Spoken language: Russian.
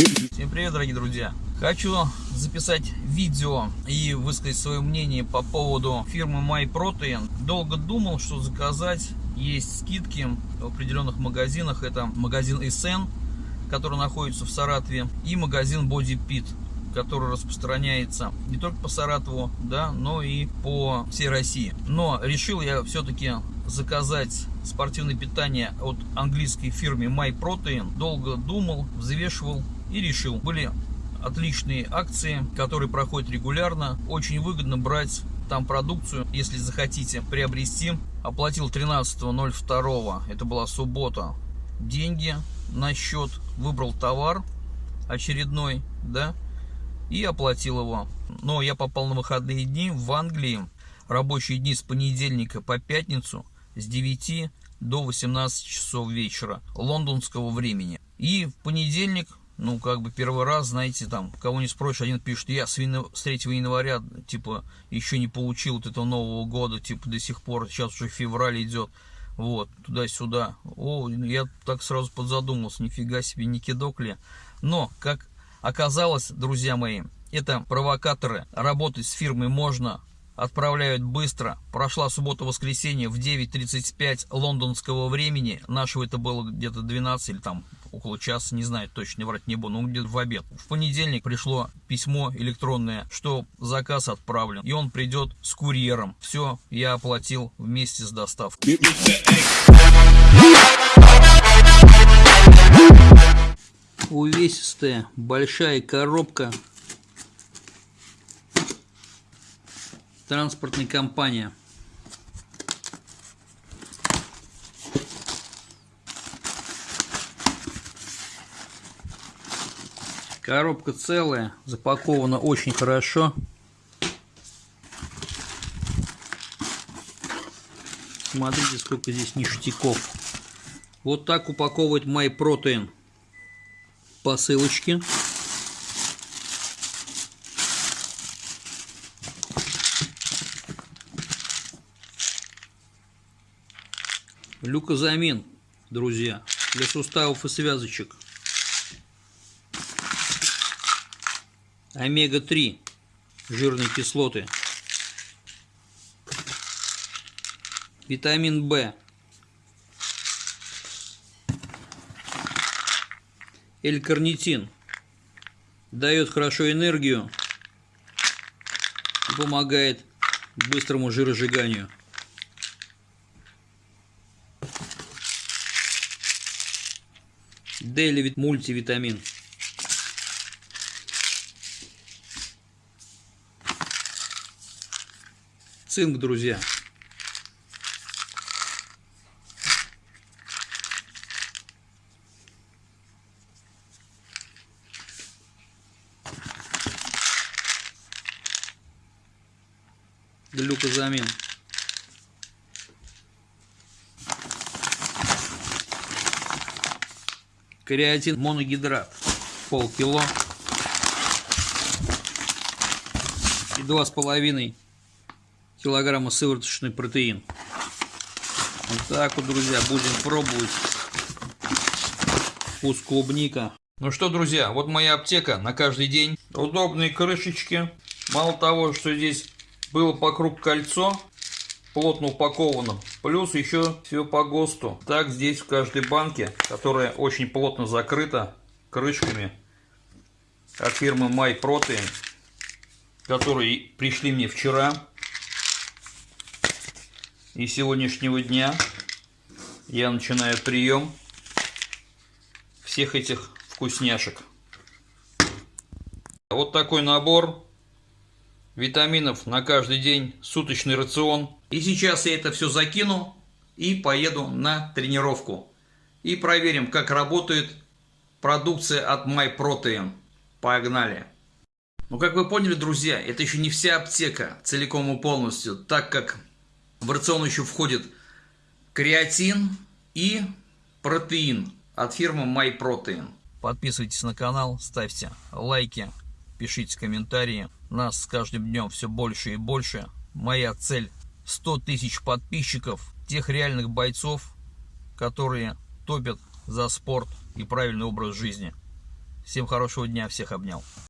Всем привет, дорогие друзья! Хочу записать видео и высказать свое мнение по поводу фирмы MyProtein. Долго думал, что заказать. Есть скидки в определенных магазинах. Это магазин SN, который находится в Саратове, и магазин Body Pit, который распространяется не только по Саратову, да, но и по всей России. Но решил я все-таки заказать спортивное питание от английской фирмы MyProtein. Долго думал, взвешивал и решил. Были отличные акции, которые проходят регулярно. Очень выгодно брать там продукцию, если захотите приобрести. Оплатил 13.02, это была суббота, деньги на счет, выбрал товар очередной, да, и оплатил его. Но я попал на выходные дни в Англии, рабочие дни с понедельника по пятницу с 9 до 18 часов вечера лондонского времени. И в понедельник, ну, как бы первый раз, знаете, там, кого не спросишь, один пишет, я с 3 января, типа, еще не получил вот этого Нового года, типа, до сих пор, сейчас уже февраль идет, вот, туда-сюда. О, я так сразу подзадумался, нифига себе, не кидок ли. Но, как оказалось, друзья мои, это провокаторы, работать с фирмой можно, отправляют быстро. Прошла суббота-воскресенье в 9.35 лондонского времени. Нашего это было где-то 12 или там около часа, не знаю, точно врать не буду, но где-то в обед. В понедельник пришло письмо электронное, что заказ отправлен, и он придет с курьером. Все, я оплатил вместе с доставкой. Увесистая большая коробка транспортная компания. Коробка целая, запакована очень хорошо. Смотрите, сколько здесь ништяков. Вот так упаковывает MyProtein посылочки. Люкозамин, друзья, для суставов и связочек. Омега-3, жирные кислоты. Витамин В. L-карнитин. Дает хорошо энергию и помогает быстрому жиросжиганию. Дейли мультивитамин. Цинк, друзья. Глюкозамин. Креатин моногидрат полкило и два с половиной килограмма сывороточный протеин. Вот так вот, друзья, будем пробовать вкус клубника. Ну что, друзья, вот моя аптека на каждый день. Удобные крышечки. Мало того, что здесь было по круг кольцо, плотно упаковано. Плюс еще все по ГОСТу. Так здесь в каждой банке, которая очень плотно закрыта крышками от фирмы MyProtein, которые пришли мне вчера и сегодняшнего дня я начинаю прием всех этих вкусняшек. Вот такой набор витаминов на каждый день, суточный рацион. И сейчас я это все закину и поеду на тренировку. И проверим, как работает продукция от MyProtein. Погнали! Ну, как вы поняли, друзья, это еще не вся аптека целиком и полностью, так как в рацион еще входит креатин и протеин от фирмы MyProtein. Подписывайтесь на канал, ставьте лайки, пишите комментарии. Нас с каждым днем все больше и больше. Моя цель 100 тысяч подписчиков, тех реальных бойцов, которые топят за спорт и правильный образ жизни. Всем хорошего дня, всех обнял.